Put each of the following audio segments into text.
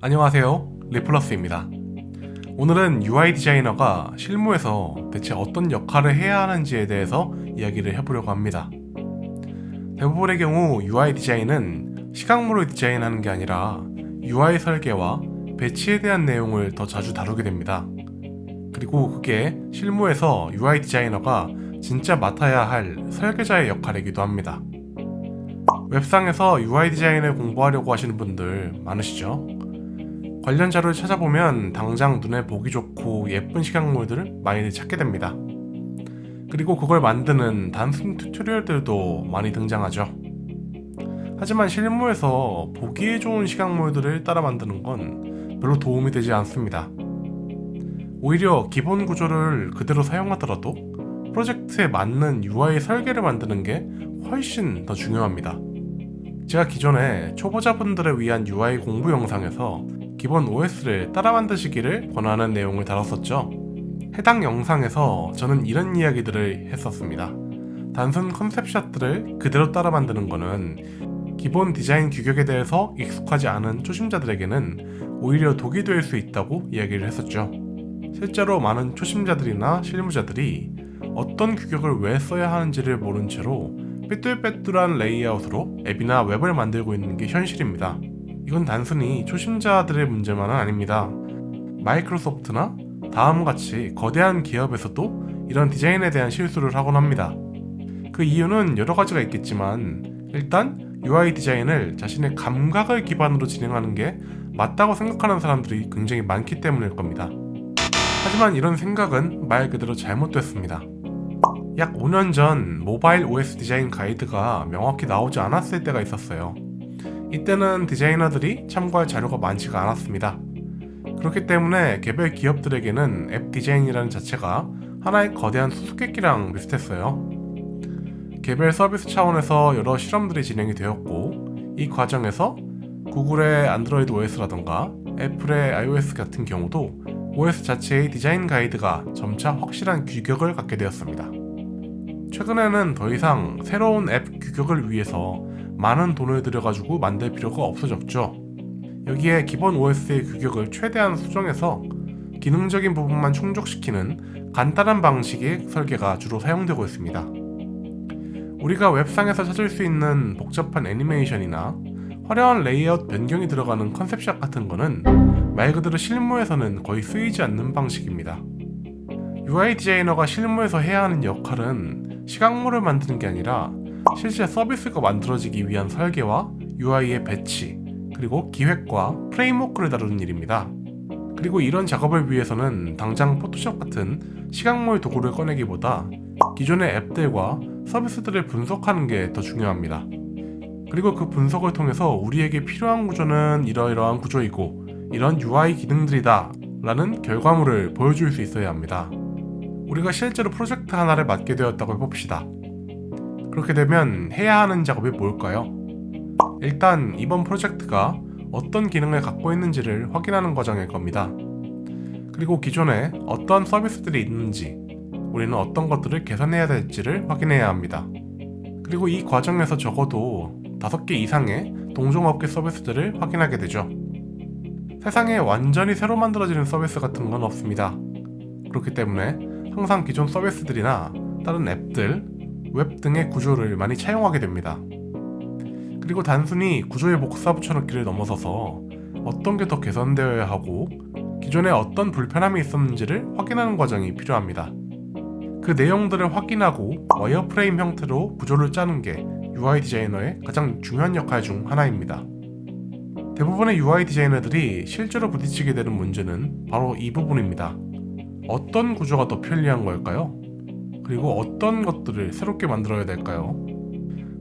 안녕하세요. 리플러스입니다. 오늘은 UI 디자이너가 실무에서 대체 어떤 역할을 해야 하는지에 대해서 이야기를 해보려고 합니다. 대부분의 경우 UI 디자인은 시각물을 디자인하는 게 아니라 UI 설계와 배치에 대한 내용을 더 자주 다루게 됩니다. 그리고 그게 실무에서 UI 디자이너가 진짜 맡아야 할 설계자의 역할이기도 합니다. 웹상에서 UI 디자인을 공부하려고 하시는 분들 많으시죠? 관련 자료를 찾아보면 당장 눈에 보기 좋고 예쁜 시각물들을 많이 찾게 됩니다. 그리고 그걸 만드는 단순 튜토리얼들도 많이 등장하죠. 하지만 실무에서 보기에 좋은 시각물들을 따라 만드는 건 별로 도움이 되지 않습니다. 오히려 기본 구조를 그대로 사용하더라도 프로젝트에 맞는 UI 설계를 만드는 게 훨씬 더 중요합니다. 제가 기존에 초보자분들을 위한 UI 공부 영상에서 기본 OS를 따라 만드시기를 권하는 내용을 다뤘었죠. 해당 영상에서 저는 이런 이야기들을 했었습니다. 단순 컨셉샷들을 그대로 따라 만드는 것은 기본 디자인 규격에 대해서 익숙하지 않은 초심자들에게는 오히려 독이 될 수 있다고 이야기를 했었죠. 실제로 많은 초심자들이나 실무자들이 어떤 규격을 왜 써야 하는지를 모른 채로 삐뚤빼뚤한 레이아웃으로 앱이나 웹을 만들고 있는 게 현실입니다. 이건 단순히 초심자들의 문제만은 아닙니다. 마이크로소프트나 다음같이 거대한 기업에서도 이런 디자인에 대한 실수를 하곤 합니다. 그 이유는 여러 가지가 있겠지만 일단 UI 디자인을 자신의 감각을 기반으로 진행하는 게 맞다고 생각하는 사람들이 굉장히 많기 때문일 겁니다. 하지만 이런 생각은 말 그대로 잘못됐습니다. 약 5년 전 모바일 OS 디자인 가이드가 명확히 나오지 않았을 때가 있었어요. 이때는 디자이너들이 참고할 자료가 많지가 않았습니다. 그렇기 때문에 개별 기업들에게는 앱 디자인이라는 자체가 하나의 거대한 수수께끼랑 비슷했어요. 개별 서비스 차원에서 여러 실험들이 진행이 되었고 이 과정에서 구글의 안드로이드 OS라던가 애플의 iOS 같은 경우도 OS 자체의 디자인 가이드가 점차 확실한 규격을 갖게 되었습니다. 최근에는 더 이상 새로운 앱 규격을 위해서 많은 돈을 들여가지고 만들 필요가 없어졌죠. 여기에 기본 OS의 규격을 최대한 수정해서 기능적인 부분만 충족시키는 간단한 방식의 설계가 주로 사용되고 있습니다. 우리가 웹상에서 찾을 수 있는 복잡한 애니메이션이나 화려한 레이아웃 변경이 들어가는 컨셉샷 같은 거는 말 그대로 실무에서는 거의 쓰이지 않는 방식입니다. UI 디자이너가 실무에서 해야 하는 역할은 시각물을 만드는 게 아니라 실제 서비스가 만들어지기 위한 설계와 UI의 배치, 그리고 기획과 프레임워크를 다루는 일입니다. 그리고 이런 작업을 위해서는 당장 포토샵 같은 시각물 도구를 꺼내기보다 기존의 앱들과 서비스들을 분석하는 게 더 중요합니다. 그리고 그 분석을 통해서 우리에게 필요한 구조는 이러이러한 구조이고 이런 UI 기능들이다 라는 결과물을 보여줄 수 있어야 합니다. 우리가 실제로 프로젝트 하나를 맡게 되었다고 해봅시다. 그렇게 되면 해야 하는 작업이 뭘까요? 일단 이번 프로젝트가 어떤 기능을 갖고 있는지를 확인하는 과정일 겁니다. 그리고 기존에 어떤 서비스들이 있는지 우리는 어떤 것들을 개선해야 될지를 확인해야 합니다. 그리고 이 과정에서 적어도 5개 이상의 동종업계 서비스들을 확인하게 되죠. 세상에 완전히 새로 만들어지는 서비스 같은 건 없습니다. 그렇기 때문에 항상 기존 서비스들이나 다른 앱들 웹 등의 구조를 많이 차용하게 됩니다. 그리고 단순히 구조에 복사 붙여넣기를 넘어서서 어떤 게 더 개선되어야 하고 기존에 어떤 불편함이 있었는지를 확인하는 과정이 필요합니다. 그 내용들을 확인하고 와이어프레임 형태로 구조를 짜는 게 UI 디자이너의 가장 중요한 역할 중 하나입니다. 대부분의 UI 디자이너들이 실제로 부딪히게 되는 문제는 바로 이 부분입니다. 어떤 구조가 더 편리한 걸까요? 그리고 어떤 것들을 새롭게 만들어야 될까요?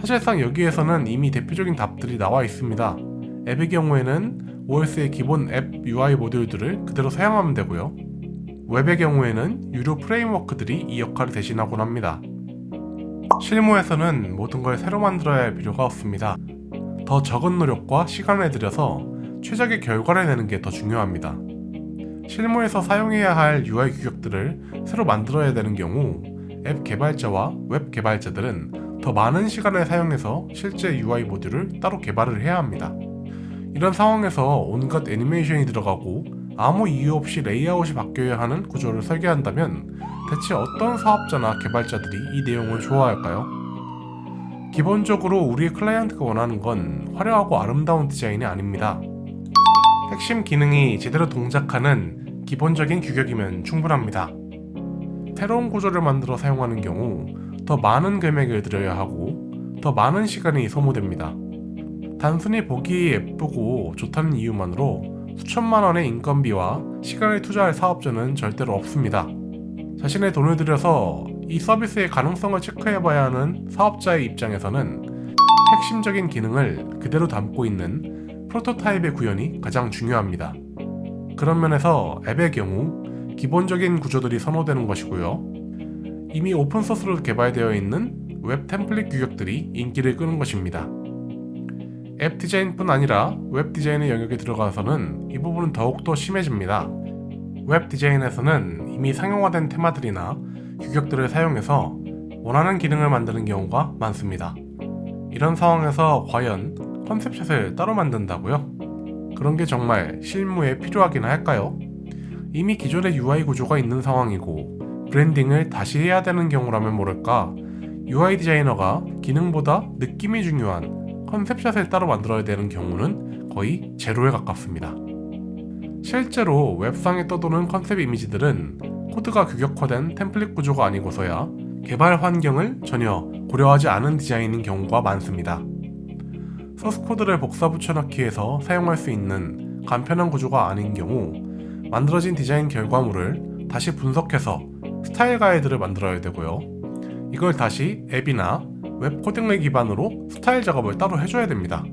사실상 여기에서는 이미 대표적인 답들이 나와 있습니다. 앱의 경우에는 OS의 기본 앱 UI 모듈들을 그대로 사용하면 되고요. 웹의 경우에는 유료 프레임워크들이 이 역할을 대신하곤 합니다. 실무에서는 모든 걸 새로 만들어야 할 필요가 없습니다. 더 적은 노력과 시간을 들여서 최적의 결과를 내는 게 더 중요합니다. 실무에서 사용해야 할 UI 규격들을 새로 만들어야 되는 경우 앱 개발자와 웹 개발자들은 더 많은 시간을 사용해서 실제 UI 모듈을 따로 개발을 해야 합니다. 이런 상황에서 온갖 애니메이션이 들어가고 아무 이유 없이 레이아웃이 바뀌어야 하는 구조를 설계한다면 대체 어떤 사업자나 개발자들이 이 내용을 좋아할까요? 기본적으로 우리의 클라이언트가 원하는 건 화려하고 아름다운 디자인이 아닙니다. 핵심 기능이 제대로 동작하는 기본적인 규격이면 충분합니다. 새로운 구조를 만들어 사용하는 경우 더 많은 금액을 들여야 하고 더 많은 시간이 소모됩니다. 단순히 보기 예쁘고 좋다는 이유만으로 수천만 원의 인건비와 시간을 투자할 사업자는 절대로 없습니다. 자신의 돈을 들여서 이 서비스의 가능성을 체크해봐야 하는 사업자의 입장에서는 핵심적인 기능을 그대로 담고 있는 프로토타입의 구현이 가장 중요합니다. 그런 면에서 앱의 경우 기본적인 구조들이 선호되는 것이고요. 이미 오픈소스로 개발되어 있는 웹 템플릿 규격들이 인기를 끄는 것입니다. 앱 디자인뿐 아니라 웹 디자인의 영역에 들어가서는 이 부분은 더욱더 심해집니다. 웹 디자인에서는 이미 상용화된 테마들이나 규격들을 사용해서 원하는 기능을 만드는 경우가 많습니다. 이런 상황에서 과연 컨셉샷을 따로 만든다고요? 그런 게 정말 실무에 필요하긴 할까요? 이미 기존의 UI 구조가 있는 상황이고 브랜딩을 다시 해야 되는 경우라면 모를까 UI 디자이너가 기능보다 느낌이 중요한 컨셉샷을 따로 만들어야 되는 경우는 거의 제로에 가깝습니다. 실제로 웹상에 떠도는 컨셉 이미지들은 코드가 규격화된 템플릿 구조가 아니고서야 개발 환경을 전혀 고려하지 않은 디자인인 경우가 많습니다. 소스 코드를 복사 붙여넣기 해서 사용할 수 있는 간편한 구조가 아닌 경우 만들어진 디자인 결과물을 다시 분석해서 스타일 가이드를 만들어야 되고요. 이걸 다시 앱이나 웹 코딩을 기반으로 스타일 작업을 따로 해줘야 됩니다.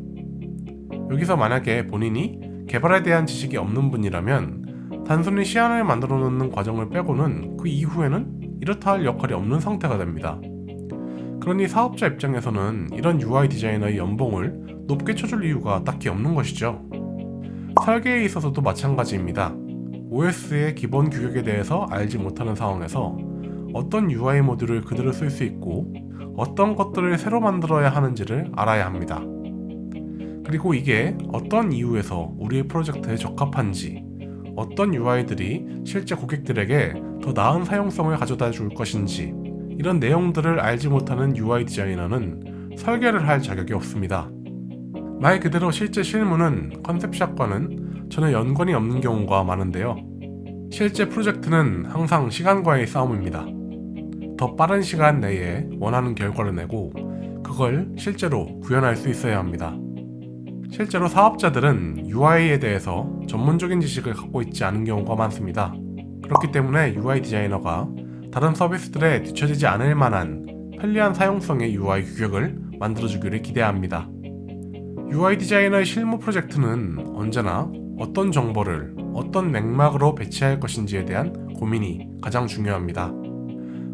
여기서 만약에 본인이 개발에 대한 지식이 없는 분이라면 단순히 시안을 만들어 놓는 과정을 빼고는 그 이후에는 이렇다 할 역할이 없는 상태가 됩니다. 그러니 사업자 입장에서는 이런 UI 디자이너의 연봉을 높게 쳐줄 이유가 딱히 없는 것이죠. 설계에 있어서도 마찬가지입니다. OS의 기본 규격에 대해서 알지 못하는 상황에서 어떤 UI 모듈을 그대로 쓸 수 있고 어떤 것들을 새로 만들어야 하는지를 알아야 합니다. 그리고 이게 어떤 이유에서 우리의 프로젝트에 적합한지 어떤 UI들이 실제 고객들에게 더 나은 사용성을 가져다 줄 것인지 이런 내용들을 알지 못하는 UI 디자이너는 설계를 할 자격이 없습니다. 말 그대로 실제 실무는 컨셉샷과는 전혀 연관이 없는 경우가 많은데요. 실제 프로젝트는 항상 시간과의 싸움입니다. 더 빠른 시간 내에 원하는 결과를 내고 그걸 실제로 구현할 수 있어야 합니다. 실제로 사업자들은 UI에 대해서 전문적인 지식을 갖고 있지 않은 경우가 많습니다. 그렇기 때문에 UI 디자이너가 다른 서비스들에 뒤처지지 않을 만한 편리한 사용성의 UI 규격을 만들어주기를 기대합니다. UI 디자이너의 실무 프로젝트는 언제나 어떤 정보를 어떤 맥락으로 배치할 것인지에 대한 고민이 가장 중요합니다.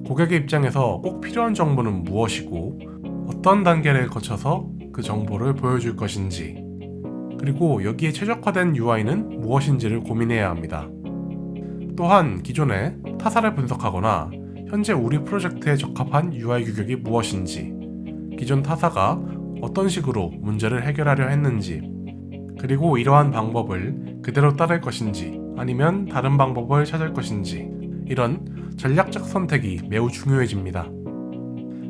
고객의 입장에서 꼭 필요한 정보는 무엇이고 어떤 단계를 거쳐서 그 정보를 보여줄 것인지 그리고 여기에 최적화된 UI는 무엇인지를 고민해야 합니다. 또한 기존에 타사를 분석하거나 현재 우리 프로젝트에 적합한 UI 규격이 무엇인지 기존 타사가 어떤 식으로 문제를 해결하려 했는지 그리고 이러한 방법을 그대로 따를 것인지 아니면 다른 방법을 찾을 것인지 이런 전략적 선택이 매우 중요해집니다.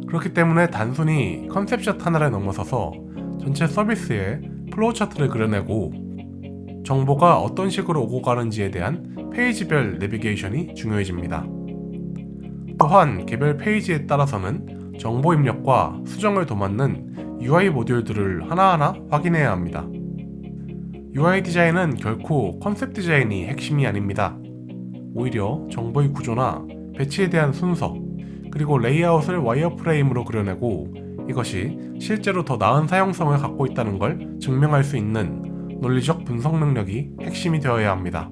그렇기 때문에 단순히 컨셉샷 하나를 넘어서서 전체 서비스에 플로우 차트를 그려내고 정보가 어떤 식으로 오고 가는지에 대한 페이지별 내비게이션이 중요해집니다. 또한 개별 페이지에 따라서는 정보 입력과 수정을 도맡는 UI 모듈들을 하나하나 확인해야 합니다. UI 디자인은 결코 컨셉 디자인이 핵심이 아닙니다. 오히려 정보의 구조나 배치에 대한 순서, 그리고 레이아웃을 wireframe으로 그려내고 이것이 실제로 더 나은 사용성을 갖고 있다는 걸 증명할 수 있는 논리적 분석 능력이 핵심이 되어야 합니다.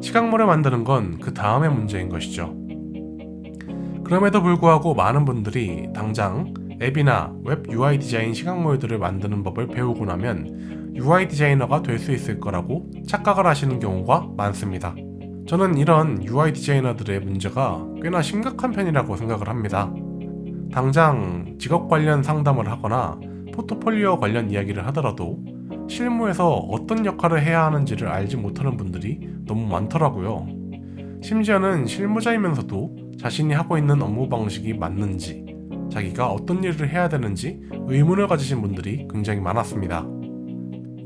시각물을 만드는 건 그 다음의 문제인 것이죠. 그럼에도 불구하고 많은 분들이 당장 앱이나 웹 UI 디자인 시각물들을 만드는 법을 배우고 나면 UI 디자이너가 될 수 있을 거라고 착각을 하시는 경우가 많습니다. 저는 이런 UI 디자이너들의 문제가 꽤나 심각한 편이라고 생각을 합니다. 당장 직업 관련 상담을 하거나 포트폴리오 관련 이야기를 하더라도 실무에서 어떤 역할을 해야 하는지를 알지 못하는 분들이 너무 많더라고요. 심지어는 실무자이면서도 자신이 하고 있는 업무 방식이 맞는지, 자기가 어떤 일을 해야 되는지 의문을 가지신 분들이 굉장히 많았습니다.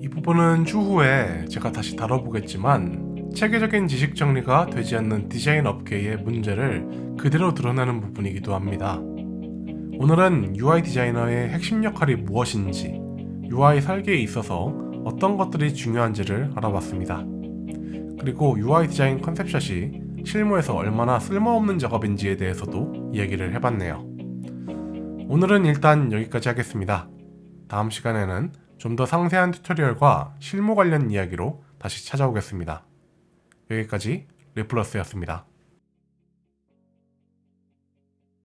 이 부분은 추후에 제가 다시 다뤄보겠지만 체계적인 지식 정리가 되지 않는 디자인 업계의 문제를 그대로 드러내는 부분이기도 합니다. 오늘은 UI 디자이너의 핵심 역할이 무엇인지, UI 설계에 있어서 어떤 것들이 중요한지를 알아봤습니다. 그리고 UI 디자인 컨셉샷이 실무에서 얼마나 쓸모없는 작업인지에 대해서도 이야기를 해봤네요. 오늘은 일단 여기까지 하겠습니다. 다음 시간에는 좀 더 상세한 튜토리얼과 실무 관련 이야기로 다시 찾아오겠습니다. 여기까지 리플러스였습니다.